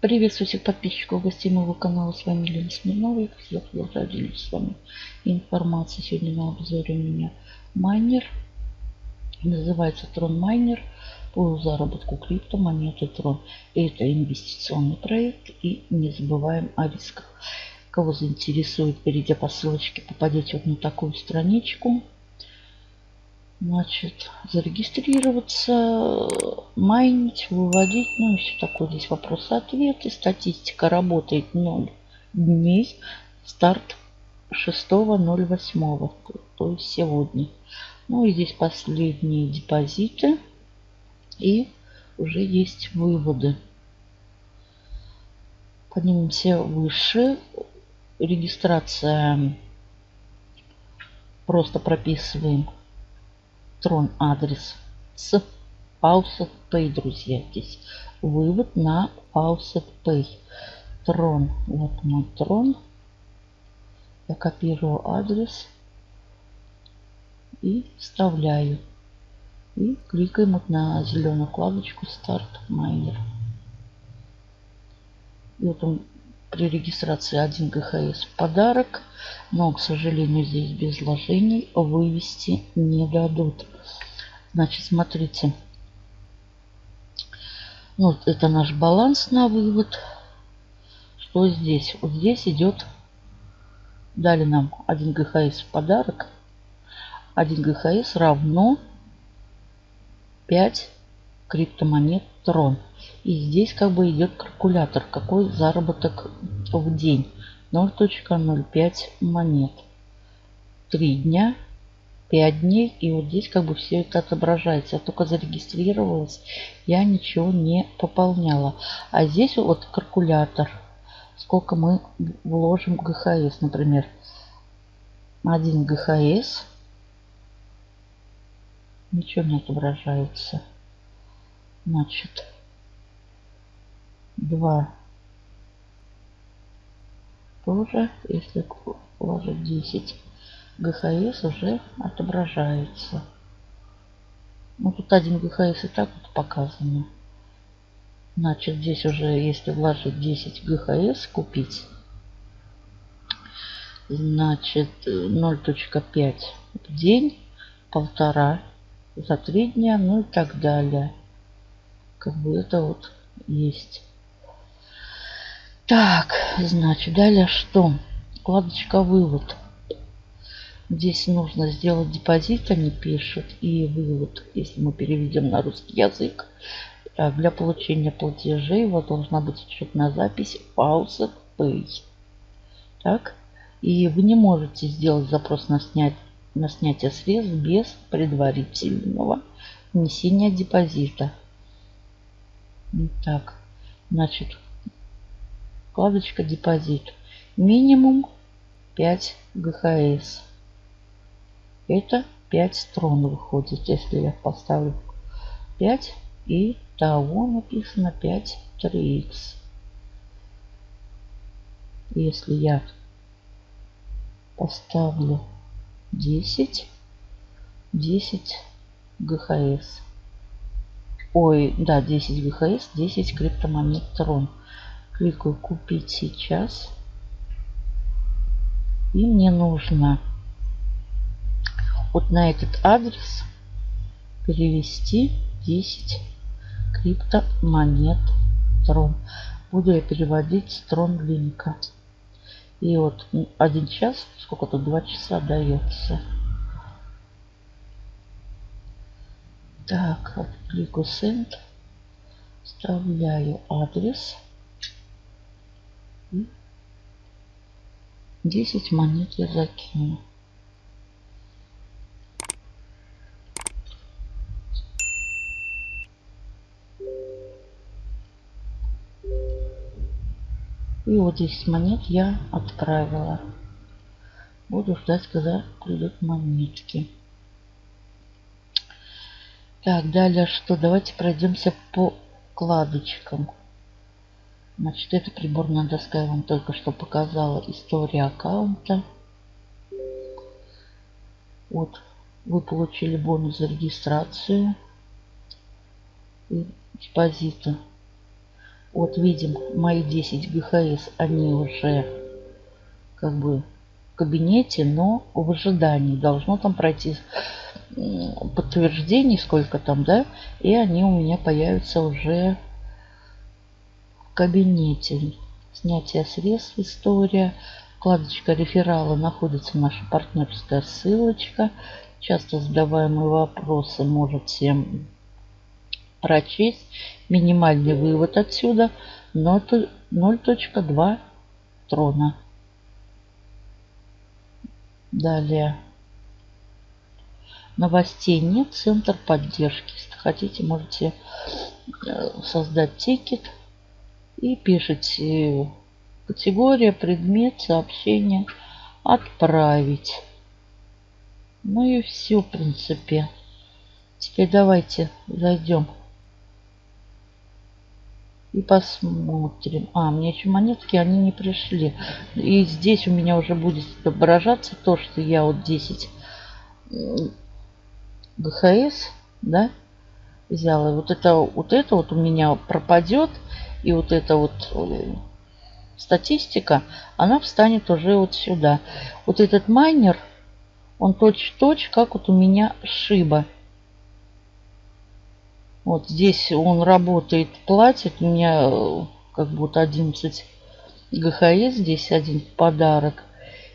Приветствую всех подписчиков, гостей моего канала. С вами Елена Смирнова. Я продолжаю делиться с вами информацией. Сегодня на обзоре у меня майнер. Называется Трон Майнер по заработку криптомонеты Трон. Это инвестиционный проект и не забываем о рисках. Кого заинтересует, перейдя по ссылочке, попадете вот на такую страничку. Значит, зарегистрироваться, майнить, выводить, ну и все такое. Здесь вопросы-ответы. Статистика работает 0 дней. Старт 6.08, то есть сегодня. Ну и здесь последние депозиты. И уже есть выводы. Поднимемся выше. Регистрация. Просто прописываем трон адрес с Faucet Pay, друзья. Здесь вывод на Faucet Pay. Трон. Вот мой трон. Я копирую адрес и вставляю. И кликаем вот на зеленую вкладочку Start Miner. И вот он при регистрации 1 ГХС в подарок. Но, к сожалению, здесь без вложений вывести не дадут. Значит, смотрите. Вот это наш баланс на вывод. Что здесь? Вот здесь идет... Дали нам 1 ГХС в подарок. 1 ГХС равно 5 криптомонет Трон. И здесь как бы идет калькулятор, какой заработок в день. 0.05 монет. 3 дня, 5 дней. И вот здесь как бы все это отображается. Я только зарегистрировалась, я ничего не пополняла. А здесь вот калькулятор. Сколько мы вложим ГХС, например. 1 ГХС. Ничего не отображается. Значит, 2 тоже, если положить 10, ГХС уже отображается. Ну, тут один ГХС и так вот показано. Значит, здесь уже, если вложить 10 ГХС, купить, значит, 0.5 в день, полтора за три дня, ну и так далее. Как бы это вот есть. Так, значит, далее что? Вкладочка «Вывод». Здесь нужно сделать депозит, они пишут, и вывод, если мы переведем на русский язык. Так, для получения платежей вас должна быть учетная запись Faucet Pay. Так, и вы не можете сделать запрос на, снять, на снятие средств без предварительного внесения депозита. Так, значит, вкладочка депозит. Минимум 5 ГХС. Это 5 строн выходит, если я поставлю 5 и того написано 5 3х. Если я поставлю 10, 10 ГХС. Ой, да, 10 ГХС, 10 криптомонет Трон. Кликаю купить сейчас. И мне нужно вот на этот адрес перевести 10 криптомонет Трон. Буду я переводить с Трон линка. И вот один час, сколько тут, два часа дается. Так, клику Send. Вставляю адрес. 10 монет я закину. И вот 10 монет я отправила. Буду ждать, когда придут монетки. Так, далее что? Давайте пройдемся по вкладочкам. Значит, эта приборная доска я вам только что показала история аккаунта. Вот, вы получили бонус за регистрацию и депозита. Вот видим, мои 10 ГХС, они уже как бы в кабинете, но в ожидании. Должно там пройти подтверждений, сколько там, да, и они у меня появятся уже кабинете. Снятие средств, история, вкладочка реферала находится наша партнерская ссылочка. Часто задаваемые вопросы можете прочесть. Минимальный вывод отсюда 0.2 трона. Далее новостей нет. Центр поддержки. Если хотите, можете э, создать тикет и пишите категория, предмет, сообщение, отправить. Ну и все, в принципе. Теперь давайте зайдем и посмотрим. А, мне еще монетки, они не пришли. И здесь у меня уже будет отображаться то, что я вот 10 ГХС, да, взяла. Вот это вот это вот у меня пропадет. И вот эта вот статистика, она встанет уже вот сюда. Вот этот майнер, он точь-точь, как вот у меня шиба. Вот здесь он работает, платит. У меня э, как будто 11 ГХС, здесь один подарок.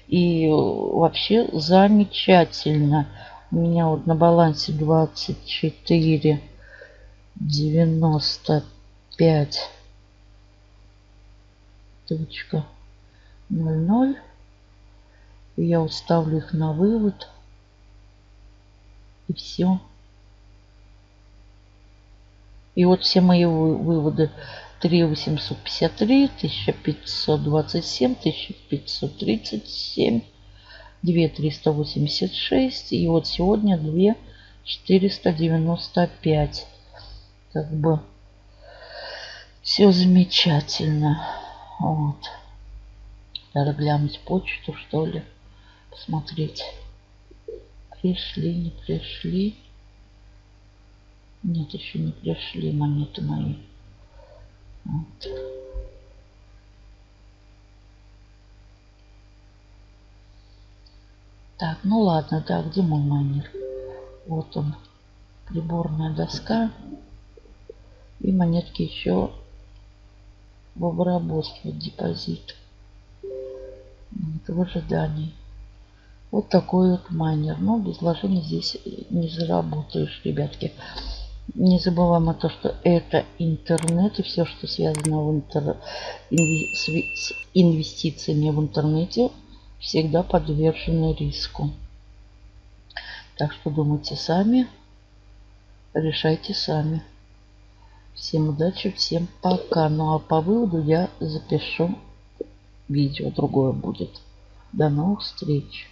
И э, вообще замечательно. У меня вот на балансе 24 95 точка 00. И я уставлю их на вывод. И все. И вот все мои выводы 3853, 1527, 1537 2386 и вот сегодня 2495 как бы все замечательно вот надо глянуть почту что ли посмотреть пришли не пришли нет еще не пришли монеты мои вот. Так, ну ладно, да, где мой майнер? Вот он, приборная доска. И монетки еще в обработке, депозит. В ожидании. Вот такой вот майнер. Но без вложений здесь не заработаешь, ребятки. Не забываем о том, что это интернет и все, что связано в интер... с инвестициями в интернете, всегда подвержены риску. Так что думайте сами, решайте сами. Всем удачи, всем пока. Ну а по выводу я запишу видео, другое будет. До новых встреч.